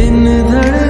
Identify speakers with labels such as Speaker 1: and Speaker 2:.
Speaker 1: इन धड़